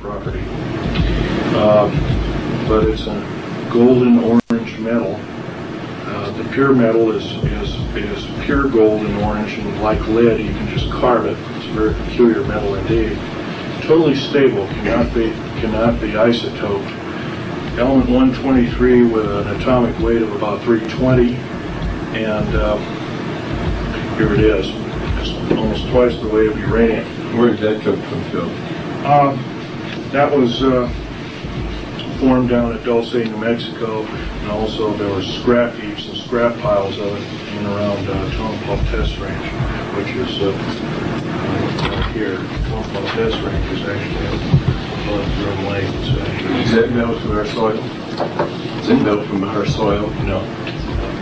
property. Uh, But it's a golden orange metal. Uh, The pure metal is, is, is pure gold and orange, and like lead, you can just carve it. It's a very peculiar metal indeed. Totally stable, cannot be, cannot be isotoped. Element 123 with an atomic weight of about 320, and uh, here it is. It's almost twice the weight of uranium. Where did that come from, Phil? Um, That was uh, formed down at Dulce, New Mexico, and also there were scrap heaps and scrap piles of it in and around uh, Tonopah Test Range, which is uh, right here. Tonopah Test Range is actually above Groom Lake. It's Is that metal from our soil? Is it metal from our soil? no,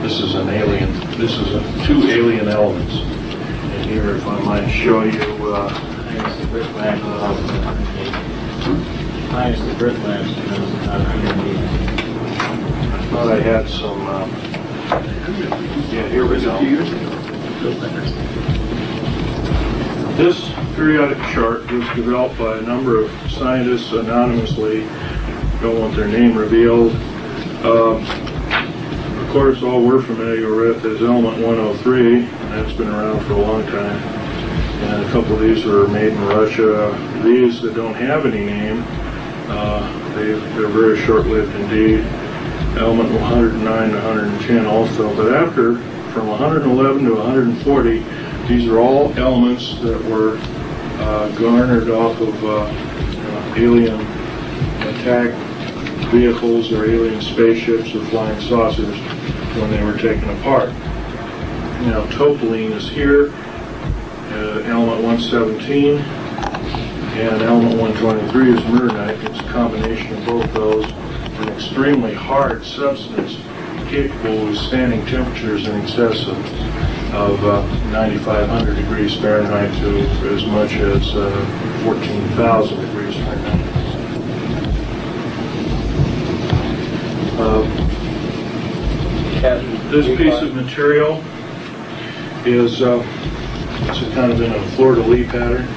this is an alien, this is a- two alien elements. And here, if I might show you, uh, Minus the brick labs, the underneath. I thought I had some, uh, yeah, here we go. This periodic chart was developed by a number of scientists anonymously, don't want their name revealed. Um, Of course, all we're familiar with is element 103, and that's been around for a long time. And a couple of these were made in Russia. These that don't have any name, uh, they- they're very short-lived indeed. Element 109 to 110 also, but after, from 111 to 140, these are all elements that were uh, garnered off of uh, uh, alien attack vehicles or alien spaceships or flying saucers when they were taken apart. Now, topaline is here, uh, element 117, and element 123 is murnite. It's a combination of both those, an extremely hard substance capable of withstanding temperatures in excess of, of uh, 9,500 degrees Fahrenheit to as much as uh, 14,000 degrees Fahrenheit. Uh, This piece of material is, uh, it's a kind of in a fleur-de-lis pattern.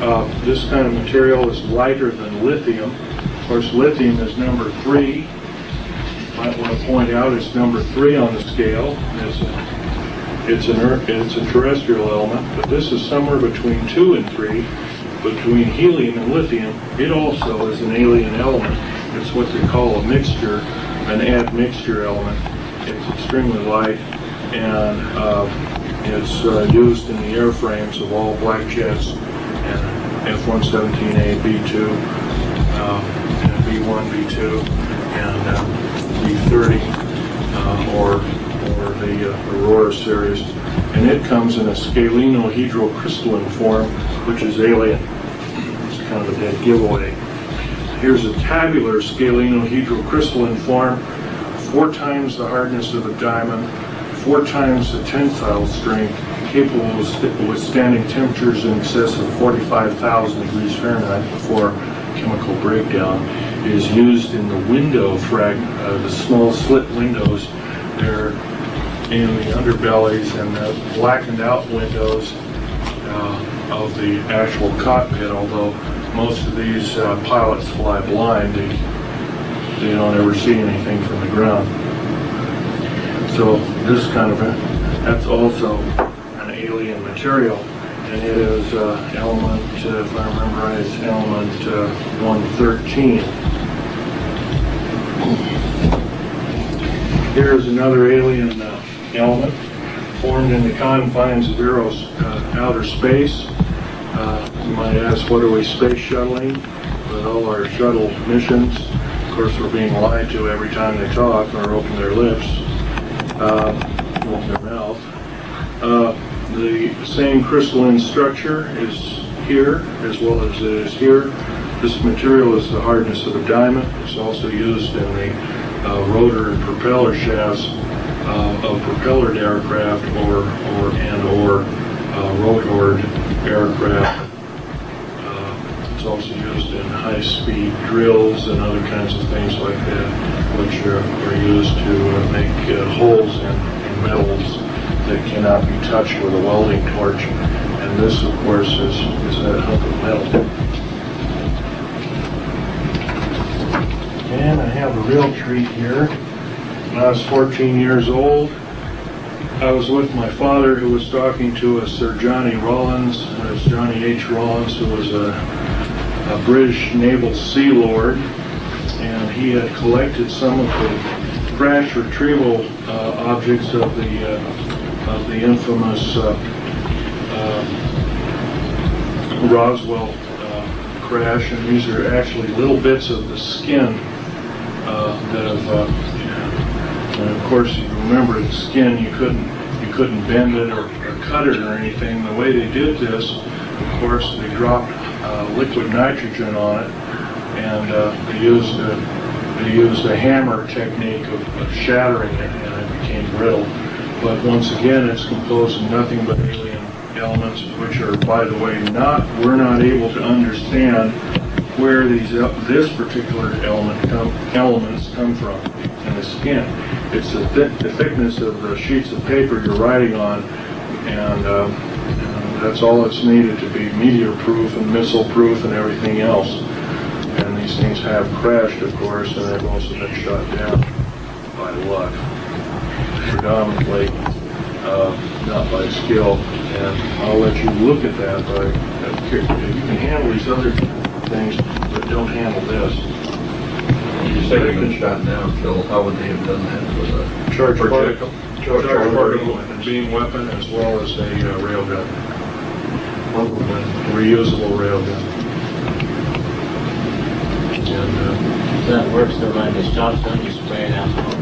Uh, This kind of material is lighter than lithium. Of course, lithium is number three. Might want to point out it's number three on the scale. It's a- It's an, ear- it's a terrestrial element, but this is somewhere between two and three, between helium and lithium. It also is an alien element. It's what they call a mixture, an admixture element. It's extremely light, and uh, it's uh, used in the airframes of all black jets F-117A, B-2, uh, and B-1, B-2, and uh, B-30, uh, or or the uh, Aurora series, and it comes in a scalenohedrocrystalline form, which is alien. It's kind of a dead giveaway. Here's a tabular scalenohedrocrystalline form, four times the hardness of a diamond, four times the tensile strength, capable of withstanding temperatures in excess of 45,000 degrees Fahrenheit before chemical breakdown. Is used in the window frag, uh, the small slit windows. They're in the underbellies and the blackened out windows uh, of the actual cockpit, although most of these uh, pilots fly blind, they, they don't ever see anything from the ground. So this kind of, a- that's also material, and it is uh, element, uh, if I remember right, it's element uh, 113. Here's another alien uh, element formed in the confines of Eros uh, outer space. Uh, You might ask, what are we space shuttling? With all our shuttle missions, of course, we're being lied to every time they talk or open their lips, open their mouth. The same crystalline structure is here as well as it is here. This material is the hardness of a diamond. It's also used in the uh, rotor and propeller shafts uh, of propellered aircraft or, or, and or uh, rotored aircraft. Uh, It's also used in high-speed drills and other kinds of things like that, which are, are used to uh, make uh, holes in, in metals that cannot be touched with a welding torch. And this, of course, is, is that hunk of metal. And I have a real treat here. When I was 14 years old, I was with my father who was talking to us, Sir Johnny Rollins. Uh, It's Johnny H. Rollins, who was a, a British naval sea lord. And he had collected some of the crash retrieval uh, objects of the, uh, of the infamous uh, uh, Roswell uh, crash. And these are actually little bits of the skin that have and of course, you remember the skin, you couldn't, you couldn't bend it or, or cut it or anything. The way they did this, of course, they dropped uh, liquid nitrogen on it, and uh, they used a, they used a hammer technique of, of shattering it, and it became brittle. But once again, it's composed of nothing but alien elements, which are, by the way, not we're not able to understand where these this particular element come, elements come from in the skin. It's the, thi- the thickness of the sheets of paper you're writing on, and, um, and that's all that's needed to be meteor-proof and missile-proof and everything else. And these things have crashed, of course, and they've also been shot down by luck, predominantly, uh, not by skill. And I'll let you look at that, but uh, you can handle these other things, but don't handle this. You say they've been shot down, Phil, how would they have done that with a Charge projectile? Charge particle and beam weapon as well as a uh, railgun, reusable railgun. And, uh, That works, so like the shot's done, you spray it out.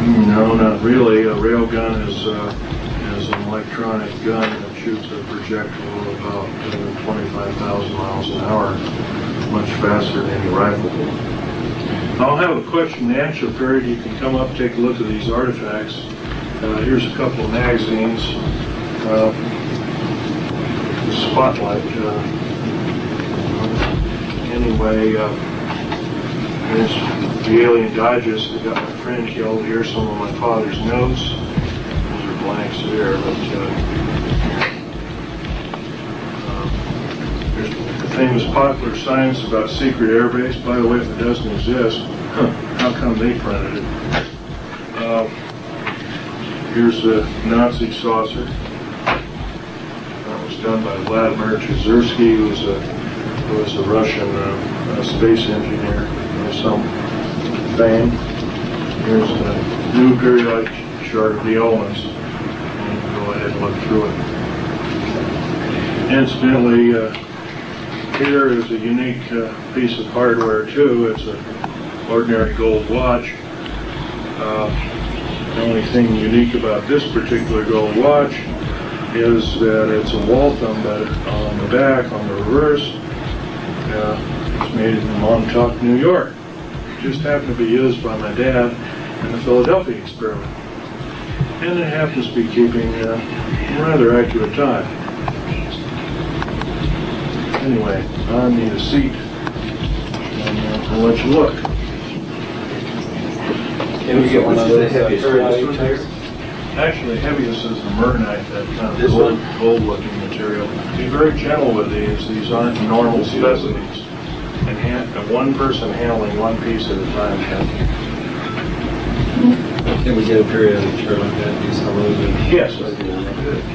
No, not really. A railgun is, uh, is an electronic gun that shoots a projectile about uh, 25,000 miles an hour, much faster than any rifle. I'll have a question and answer period. You can come up, take a look at these artifacts. Uh, here's a couple of magazines. Uh, Spotlight. Uh, anyway, the Alien Digest that got my friend killed. Here's some of my father's notes. Those are blanks there, but uh, uh, the famous popular science about secret airbase. By the way, if it doesn't exist, huh, how come they printed it? Uh, here's the Nazi saucer. That was done by Vladimir Chezersky, who was a who was a Russian uh, space engineer some fame. Here's the new periodic chart of the can go ahead and look through it. Incidentally, uh, here is a unique uh, piece of hardware too. It's an ordinary gold watch. Uh, the only thing unique about this particular gold watch is that it's a Waltham, but on the back, on the reverse, uh, it's made in Montauk, New York. Just happened to be used by my dad in the Philadelphia experiment. And it happens to be keeping uh, a rather accurate time. Anyway, I need a seat. And uh, I'll let you look. Can we get one of those? uh, This one? Actually, heaviest is the Mernite, that kind of This gold, gold-looking material. Be very gentle with these, these aren't normal specimens. And hand, one person handling one piece at a time. Can we get a periodic chart like that, these how those are? Yes.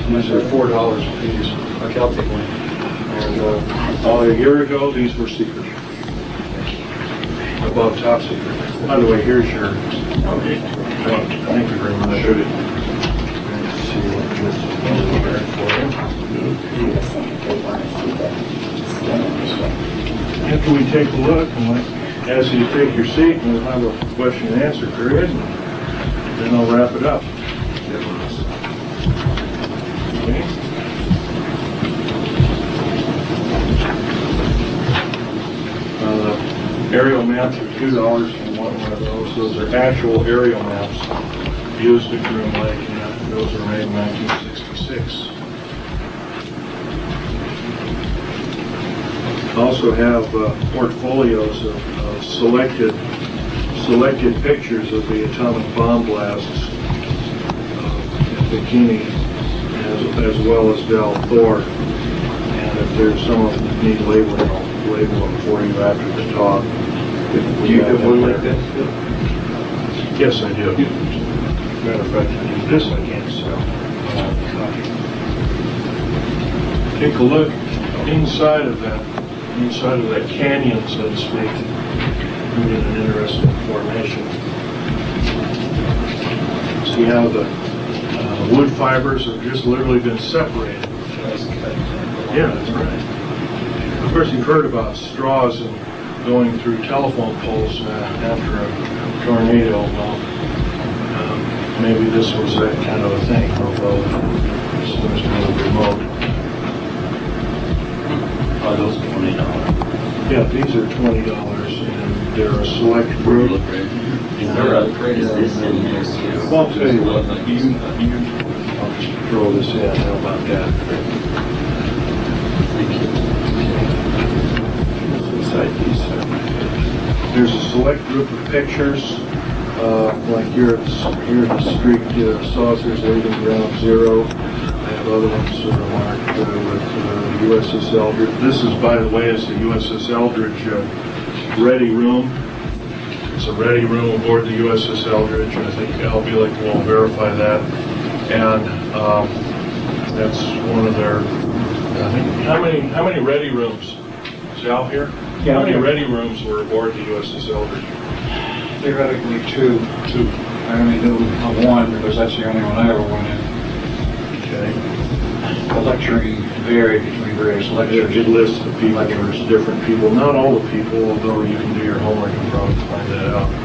These are four dollars a piece. Okay, I'll take one. And, uh, oh, a year ago, these were secret. Above top secret. By the way, here's your, Okay. thank you very much. Shoot it. Let's see what this is there for you. After we take a look, and let- as you take your seat, and we'll have a question and answer period, and then I'll wrap it up. Okay? Uh, Aerial maps are two dollars for one of those. Those are actual aerial maps used at Groom Lake, and those were made in 1966. Also have uh, portfolios of of selected, selected pictures of the atomic bomb blasts uh, in Bikini, as, as well as Del Thor. And if there's some of them that need labeling, I'll label them for you after the talk. Do you have one like that? Yes, I do. Matter of fact, I do this I can't sell. Take a look inside of that, inside of that canyon, so to speak. Get an interesting formation. See how the uh, wood fibers have just literally been separated. Yeah, that's right. Of course, you've heard about straws and going through telephone poles uh, after a tornado. Well, um, maybe this was that kind of a thing, although this seems kind of remote. Oh, those twenty dollars. Yeah, these are twenty dollars, and they're a select group. Is there a, is this in this? Well, I'll tell you what, you, you, I'll just throw this in, how about that? There's a select group of pictures, uh, like here at, here at the street, uh, saucers leaving ground zero. Other ones that are marked uh, with uh, USS Eldridge. This is, by the way, is the USS Eldridge uh, ready room. It's a ready room aboard the USS Eldridge, and I think Al Bielek will verify that. And um, that's one of their, I think, how many, how many ready rooms? Is Al here? Yeah, How many ready rooms were aboard the USS Eldridge? Theoretically, two. Two. I only knew of one because that's the only one I ever went in. Okay. The lecturing varied between various lectures. it lists the people, there's different people, not all the people, although you can do your homework and probably find that out.